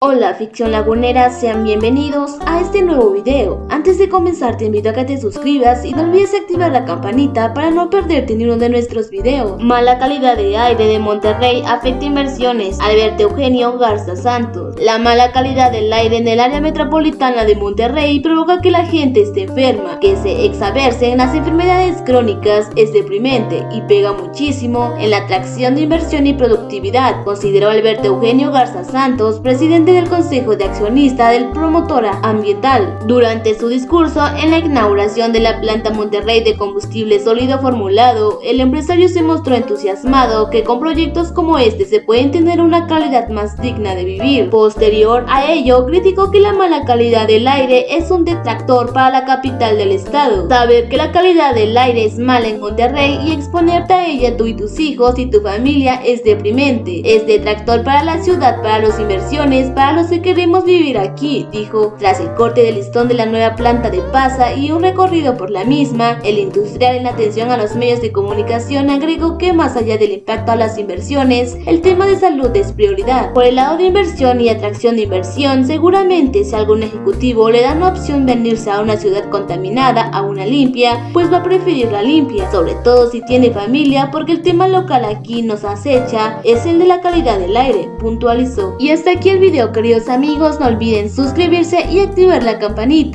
Hola ficción lagunera, sean bienvenidos a este nuevo video. Antes de comenzar te invito a que te suscribas y no olvides activar la campanita para no perderte ni uno de nuestros videos. Mala calidad de aire de Monterrey afecta inversiones. Alberto Eugenio Garza Santos. La mala calidad del aire en el área metropolitana de Monterrey provoca que la gente esté enferma, que se exaverse en las enfermedades crónicas, es deprimente y pega muchísimo en la atracción de inversión y productividad, consideró Alberto Eugenio Garza Santos, presidente del Consejo de Accionista del Promotora Ambiental. Durante su discurso en la inauguración de la planta Monterrey de combustible sólido formulado, el empresario se mostró entusiasmado que con proyectos como este se pueden tener una calidad más digna de vivir. Posterior a ello, criticó que la mala calidad del aire es un detractor para la capital del estado. Saber que la calidad del aire es mala en Monterrey y exponerte a ella tú y tus hijos y tu familia es deprimente. Es detractor para la ciudad, para las inversiones, para los que queremos vivir aquí, dijo. Tras el corte de listón de la nueva planta de Pasa y un recorrido por la misma, el industrial en atención a los medios de comunicación agregó que más allá del impacto a las inversiones, el tema de salud es prioridad. Por el lado de inversión y atracción de inversión, seguramente si algún ejecutivo le da una opción venirse a una ciudad contaminada a una limpia, pues va a preferir la limpia, sobre todo si tiene familia, porque el tema local aquí nos acecha es el de la calidad del aire, puntualizó. Y hasta aquí el video queridos amigos, no olviden suscribirse y activar la campanita.